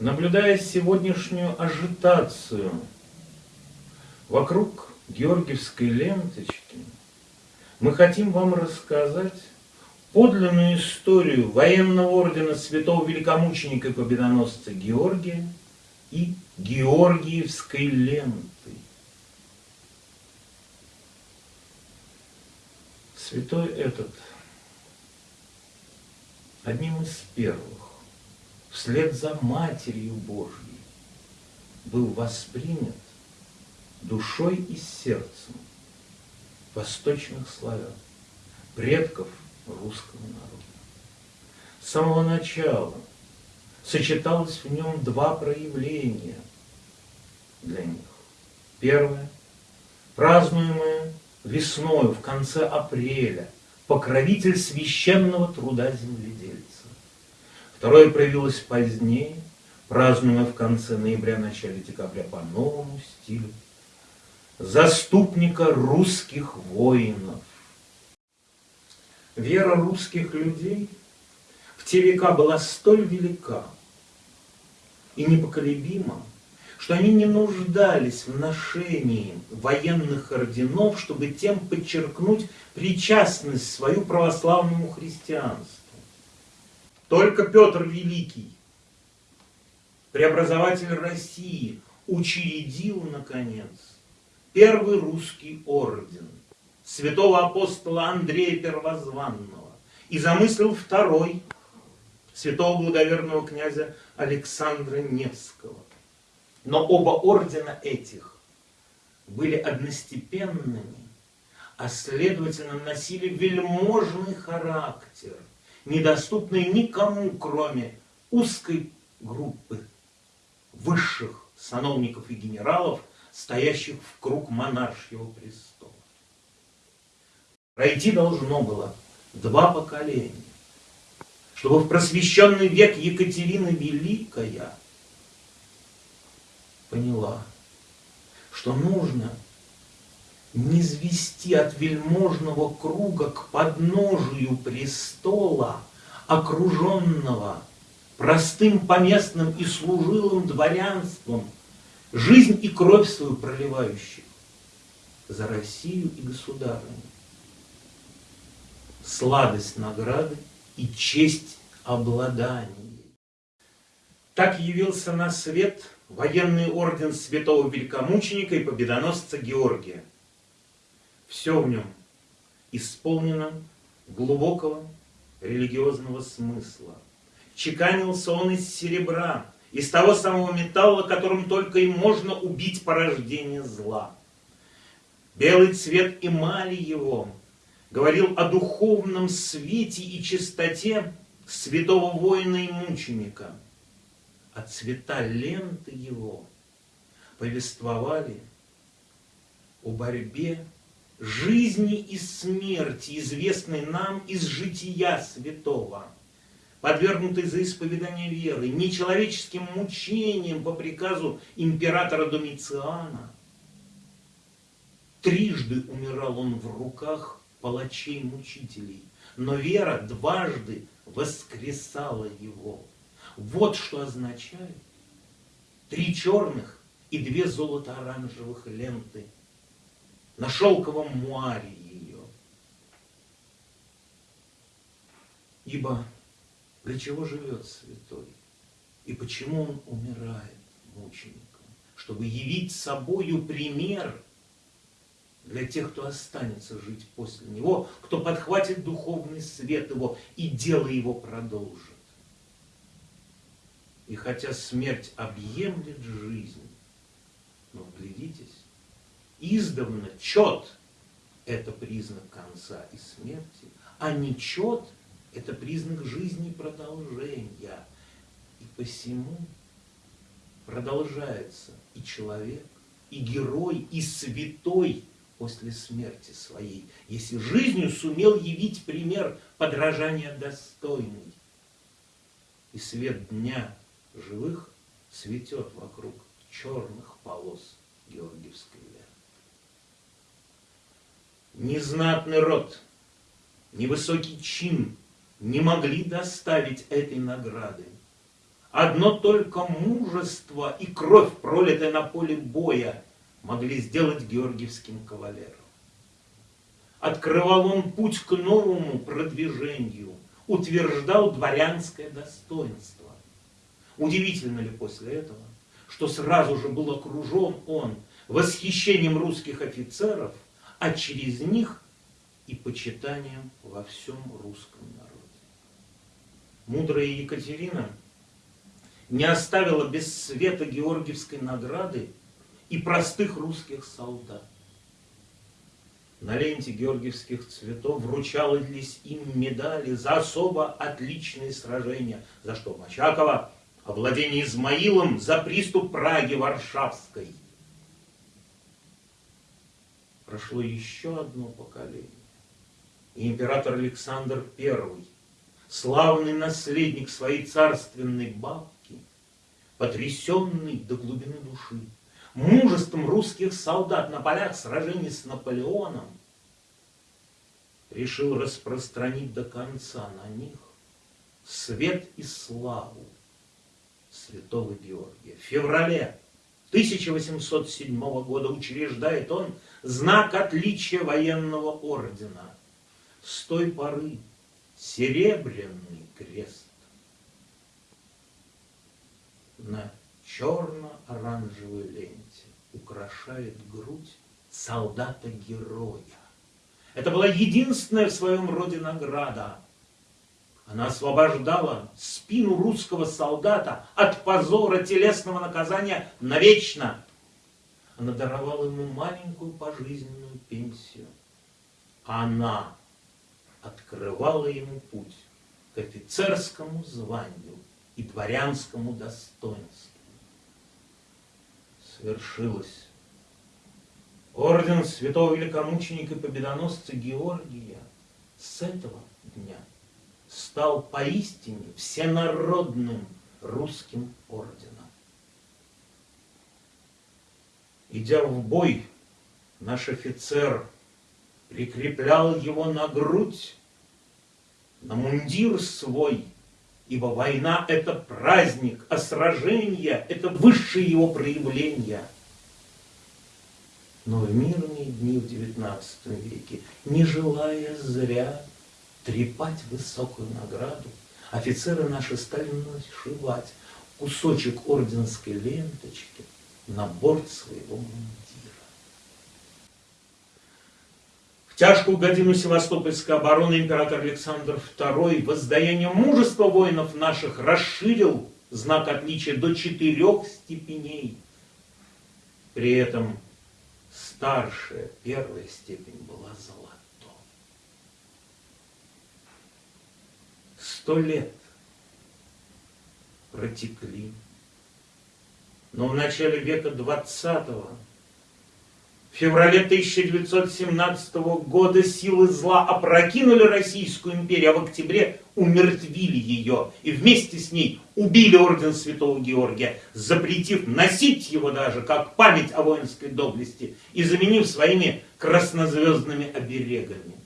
Наблюдая сегодняшнюю ажитацию вокруг георгиевской ленточки, мы хотим вам рассказать подлинную историю военного ордена святого великомученика и победоносца Георгия и Георгиевской ленты. Святой этот одним из первых, вслед за Матерью Божьей, был воспринят душой и сердцем восточных славян, предков русского народа. С самого начала сочеталось в нем два проявления для них. Первое, празднуемое весною в конце апреля, покровитель священного труда земледельца. Второе проявилось позднее, празднуемое в конце ноября, начале декабря по новому стилю, заступника русских воинов. Вера русских людей в те века была столь велика и непоколебима, что они не нуждались в ношении военных орденов, чтобы тем подчеркнуть причастность свою православному христианству. Только Петр Великий, преобразователь России, учредил, наконец, первый русский орден святого апостола Андрея Первозванного и замыслил второй святого благоверного князя Александра Невского. Но оба ордена этих были одностепенными, а следовательно носили вельможный характер, недоступный никому, кроме узкой группы высших сановников и генералов, стоящих в круг монаршьего престола. Пройти должно было два поколения, чтобы в просвещенный век Екатерина Великая поняла, что нужно низвести от вельможного круга к подножию престола, окруженного простым поместным и служилым дворянством, жизнь и кровь свою проливающих за Россию и государыню. Сладость награды и честь обладания. Так явился на свет военный орден святого великомученика и победоносца Георгия. Все в нем исполнено глубокого религиозного смысла. Чеканился он из серебра, из того самого металла, которым только и можно убить порождение зла. Белый цвет эмали его говорил о духовном свете и чистоте святого воина и мученика, а цвета ленты его повествовали о борьбе жизни и смерти, известной нам из жития святого – подвергнутый за исповедание веры, нечеловеческим мучением по приказу императора Домициана. Трижды умирал он в руках палачей-мучителей, но вера дважды воскресала его. Вот что означает три черных и две золото-оранжевых ленты на шелковом муаре ее. Ибо для чего живет святой? И почему он умирает мучеником? Чтобы явить собою пример для тех, кто останется жить после него, кто подхватит духовный свет его и дело его продолжит. И хотя смерть объемлет жизнь, но вглядитесь, издавна чет – это признак конца и смерти, а не чет – это признак жизни продолжения. И посему продолжается и человек, и герой, и святой после смерти своей, если жизнью сумел явить пример подражания достойный. И свет дня живых цветет вокруг черных полос Георгиевской ленты. Незнатный род, невысокий чин не могли доставить этой награды. Одно только мужество и кровь, пролитая на поле боя, могли сделать георгиевским кавалером. Открывал он путь к новому продвижению, утверждал дворянское достоинство. Удивительно ли после этого, что сразу же был окружен он восхищением русских офицеров, а через них и почитанием во всем русском народе. Мудрая Екатерина не оставила без света Георгиевской награды и простых русских солдат. На ленте георгиевских цветов вручались им медали за особо отличные сражения. За что Мачакова? Овладение Измаилом за приступ Праги Варшавской. Прошло еще одно поколение. И император Александр I, славный наследник своей царственной бабки, потрясенный до глубины души, мужеством русских солдат на полях сражений с Наполеоном, решил распространить до конца на них свет и славу святого Георгия. В феврале 1807 года учреждает он знак отличия военного ордена. С той поры серебряный крест на черно-оранжевой ленте украшает грудь солдата-героя. Это была единственная в своем роде награда. Она освобождала спину русского солдата от позора телесного наказания навечно. Она даровала ему маленькую пожизненную пенсию. Она открывала ему путь к офицерскому званию и дворянскому достоинству свершилось. Орден святого великомученика и победоносца Георгия с этого дня стал поистине всенародным русским орденом. Идя в бой, наш офицер прикреплял его на грудь, на мундир свой – Ибо война – это праздник, а сражение – это высшее его проявление. Но в мирные дни в XIX веке, не желая зря трепать высокую награду, офицеры наши стали нашивать кусочек орденской ленточки на борт своего мундира. тяжкую годину Севастопольской обороны император Александр II воздаяние мужества воинов наших расширил знак отличия до четырех степеней. При этом старшая, первая степень была золотой. Сто лет протекли, но в начале века двадцатого в феврале 1917 года силы зла опрокинули Российскую империю, а в октябре умертвили ее и вместе с ней убили орден Святого Георгия, запретив носить его даже как память о воинской доблести и заменив своими краснозвездными оберегами.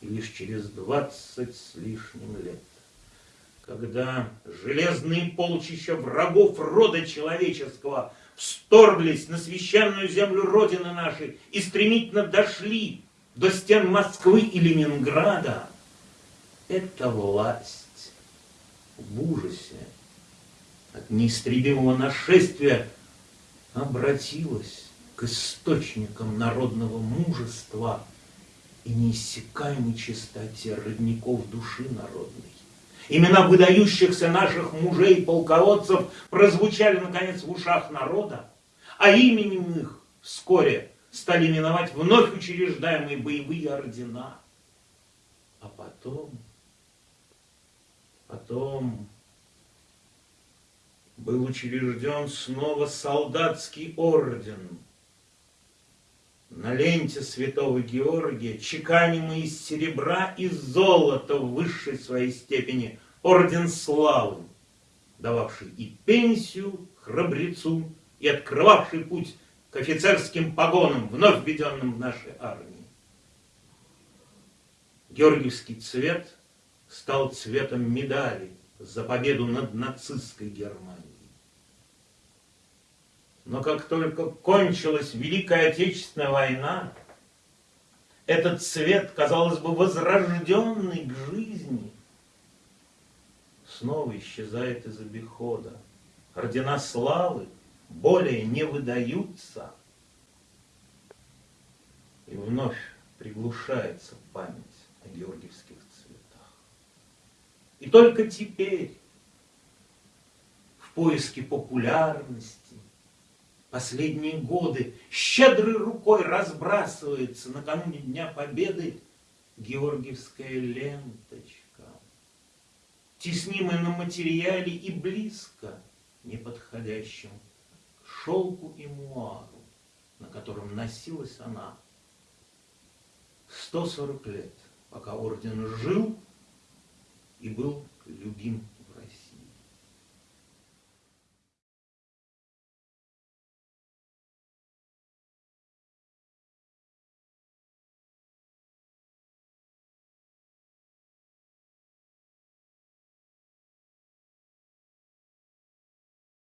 Лишь через двадцать с лишним лет, когда железные полчища врагов рода человеческого – вторглись на священную землю Родины нашей и стремительно дошли до стен Москвы и Ленинграда, эта власть в ужасе от неистребимого нашествия обратилась к источникам народного мужества и неиссякаемой чистоте родников души народной. Имена выдающихся наших мужей полководцев прозвучали, наконец, в ушах народа, а именем их вскоре стали именовать вновь учреждаемые боевые ордена. А потом, потом был учрежден снова солдатский орден – на ленте святого Георгия, чеканимый из серебра и золота в высшей своей степени, орден славы, дававший и пенсию храбрецу, и открывавший путь к офицерским погонам, вновь введенным в нашей армии. Георгиевский цвет стал цветом медали за победу над нацистской Германией. Но как только кончилась Великая Отечественная война, этот цвет, казалось бы, возрожденный к жизни, снова исчезает из обихода. Ордена славы более не выдаются. И вновь приглушается память о георгиевских цветах. И только теперь, в поиске популярности, последние годы щедрой рукой разбрасывается накануне Дня Победы Георгиевская ленточка, теснимая на материале и близко неподходящим к шелку и муару, на котором носилась она 140 лет, пока орден жил и был любим